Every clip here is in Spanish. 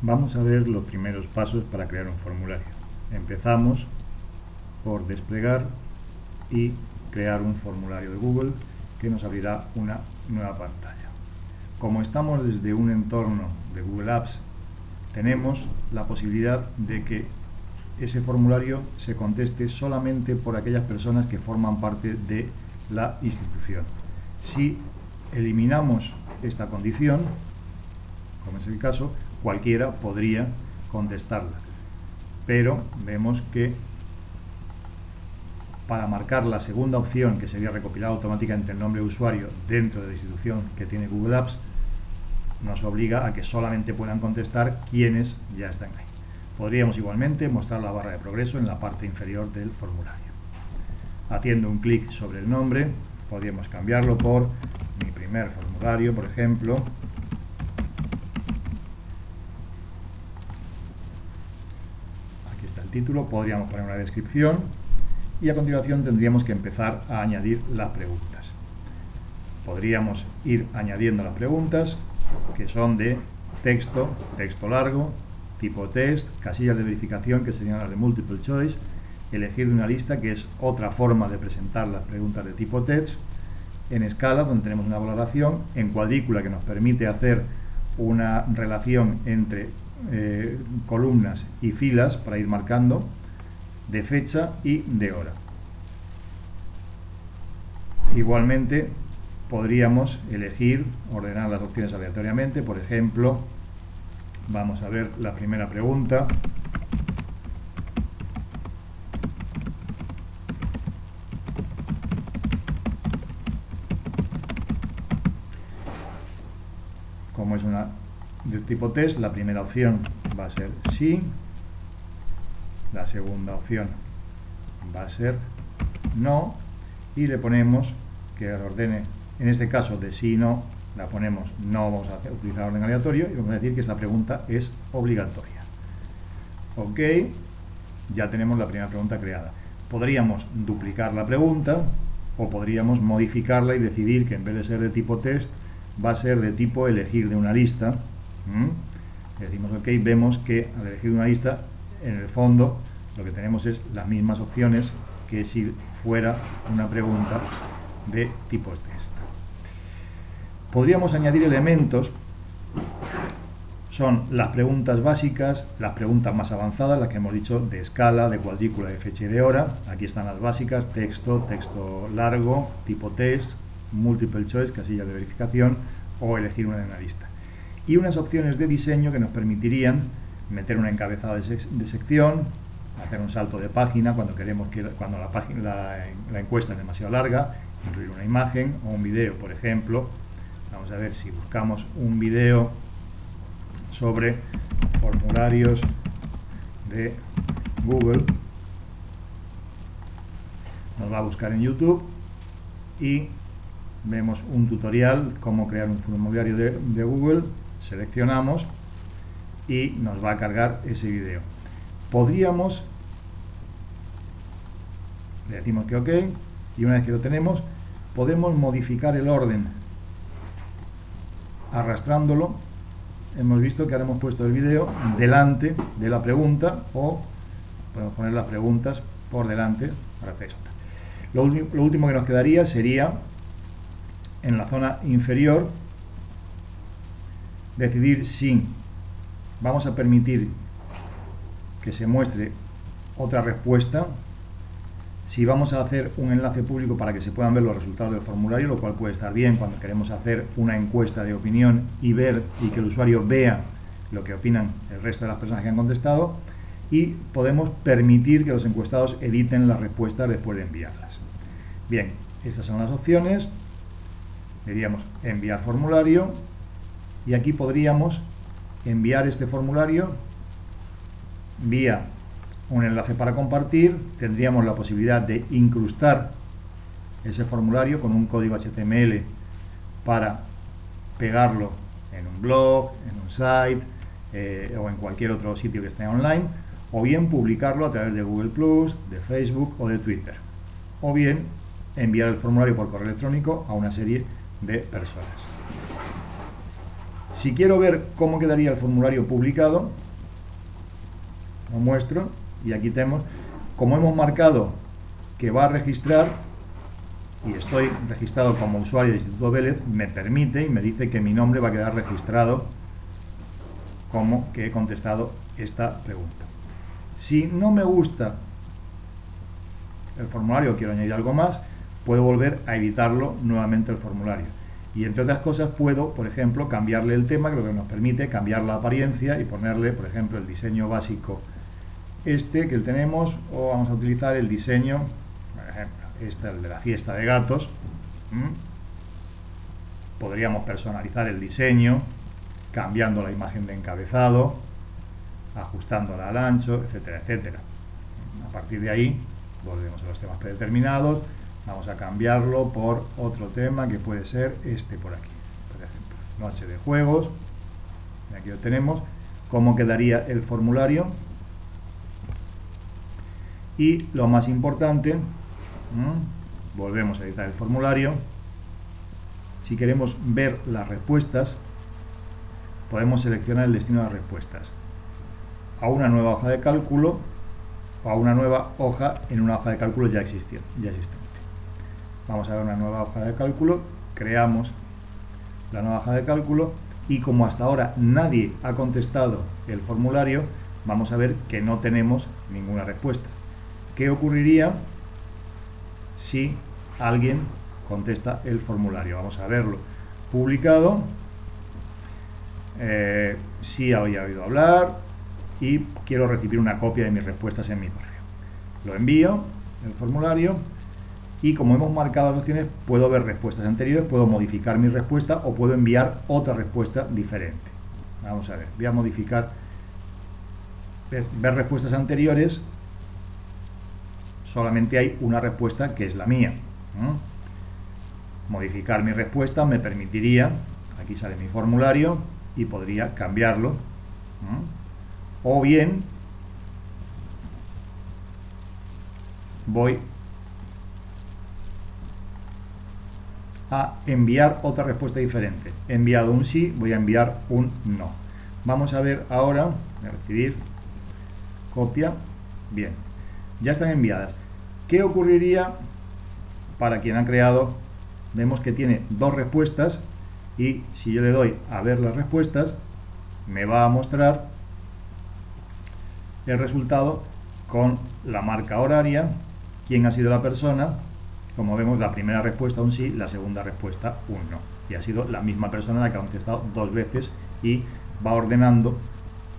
Vamos a ver los primeros pasos para crear un formulario. Empezamos por desplegar y crear un formulario de Google que nos abrirá una nueva pantalla. Como estamos desde un entorno de Google Apps, tenemos la posibilidad de que ese formulario se conteste solamente por aquellas personas que forman parte de la institución. Si eliminamos esta condición, como es el caso, cualquiera podría contestarla. Pero vemos que para marcar la segunda opción, que sería recopilar automáticamente el nombre de usuario dentro de la institución que tiene Google Apps, nos obliga a que solamente puedan contestar quienes ya están ahí. Podríamos igualmente mostrar la barra de progreso en la parte inferior del formulario. Haciendo un clic sobre el nombre, podríamos cambiarlo por mi primer formulario, por ejemplo, título, podríamos poner una descripción y a continuación tendríamos que empezar a añadir las preguntas. Podríamos ir añadiendo las preguntas que son de texto, texto largo, tipo test, casillas de verificación que serían las de multiple choice, elegir una lista que es otra forma de presentar las preguntas de tipo text, en escala donde tenemos una valoración, en cuadrícula que nos permite hacer una relación entre eh, columnas y filas para ir marcando de fecha y de hora. Igualmente podríamos elegir, ordenar las opciones aleatoriamente, por ejemplo, vamos a ver la primera pregunta. Como es una tipo test, la primera opción va a ser sí, la segunda opción va a ser no, y le ponemos que ordene, en este caso de sí y no, la ponemos no vamos a utilizar orden aleatorio y vamos a decir que esa pregunta es obligatoria. Ok, ya tenemos la primera pregunta creada. Podríamos duplicar la pregunta o podríamos modificarla y decidir que en vez de ser de tipo test va a ser de tipo elegir de una lista ¿Mm? decimos OK, vemos que al elegir una lista, en el fondo lo que tenemos es las mismas opciones que si fuera una pregunta de tipo test. Podríamos añadir elementos, son las preguntas básicas, las preguntas más avanzadas, las que hemos dicho de escala, de cuadrícula, de fecha y de hora. Aquí están las básicas, texto, texto largo, tipo test, multiple choice, casilla de verificación o elegir una de una lista y unas opciones de diseño que nos permitirían meter un encabezado de, sección, hacer un salto de página cuando queremos que cuando la, encuesta es demasiado larga, incluir una imagen o un video, por ejemplo. Vamos a ver si buscamos un video sobre formularios de Google. Nos va a buscar en YouTube y vemos un tutorial cómo crear un formulario de Google seleccionamos y nos va a cargar ese vídeo. Podríamos, le decimos que OK, y una vez que lo tenemos, podemos modificar el orden arrastrándolo. Hemos visto que ahora hemos puesto el vídeo delante de la pregunta o podemos poner las preguntas por delante. Lo, lo último que nos quedaría sería en la zona inferior decidir si vamos a permitir que se muestre otra respuesta, si vamos a hacer un enlace público para que se puedan ver los resultados del formulario, lo cual puede estar bien cuando queremos hacer una encuesta de opinión y ver y que el usuario vea lo que opinan el resto de las personas que han contestado, y podemos permitir que los encuestados editen las respuestas después de enviarlas. Bien, estas son las opciones. Diríamos enviar formulario, y aquí podríamos enviar este formulario vía un enlace para compartir, tendríamos la posibilidad de incrustar ese formulario con un código HTML para pegarlo en un blog, en un site eh, o en cualquier otro sitio que esté online, o bien publicarlo a través de Google+, de Facebook o de Twitter, o bien enviar el formulario por correo electrónico a una serie de personas. Si quiero ver cómo quedaría el formulario publicado, lo muestro y aquí tenemos, como hemos marcado que va a registrar y estoy registrado como usuario del Instituto Vélez, me permite y me dice que mi nombre va a quedar registrado como que he contestado esta pregunta. Si no me gusta el formulario, quiero añadir algo más, puedo volver a editarlo nuevamente el formulario. Y entre otras cosas puedo, por ejemplo, cambiarle el tema, que lo que nos permite cambiar la apariencia y ponerle, por ejemplo, el diseño básico este que tenemos, o vamos a utilizar el diseño, por ejemplo, este, el de la fiesta de gatos. Podríamos personalizar el diseño, cambiando la imagen de encabezado, ajustándola al ancho, etcétera, etcétera. A partir de ahí, volvemos a los temas predeterminados, vamos a cambiarlo por otro tema que puede ser este por aquí, por ejemplo, noche de juegos, aquí lo tenemos, cómo quedaría el formulario, y lo más importante, volvemos a editar el formulario, si queremos ver las respuestas, podemos seleccionar el destino de las respuestas. A una nueva hoja de cálculo o a una nueva hoja en una hoja de cálculo ya, existió, ya existente. Vamos a ver una nueva hoja de cálculo, creamos la nueva hoja de cálculo y como hasta ahora nadie ha contestado el formulario, vamos a ver que no tenemos ninguna respuesta. ¿Qué ocurriría si alguien contesta el formulario? Vamos a verlo. Publicado, eh, si había oído hablar y quiero recibir una copia de mis respuestas en mi correo. Lo envío, el formulario, y como hemos marcado las opciones, puedo ver respuestas anteriores, puedo modificar mi respuesta o puedo enviar otra respuesta diferente. Vamos a ver, voy a modificar, ver, respuestas anteriores, solamente hay una respuesta que es la mía. Modificar mi respuesta me permitiría, aquí sale mi formulario, y podría cambiarlo. O bien voy a enviar otra respuesta diferente. He enviado un sí, voy a enviar un no. Vamos a ver ahora, recibir, copia, bien, ya están enviadas. ¿Qué ocurriría para quien ha creado? Vemos que tiene dos respuestas y si yo le doy a ver las respuestas, me va a mostrar el resultado con la marca horaria, quién ha sido la persona, como vemos la primera respuesta un sí, la segunda respuesta un no. Y ha sido la misma persona la que ha contestado dos veces y va ordenando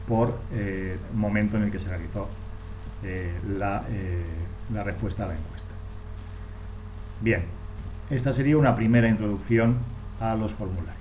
por eh, momento en el que se realizó eh, la, eh, la respuesta a la encuesta. Bien, esta sería una primera introducción a los formularios.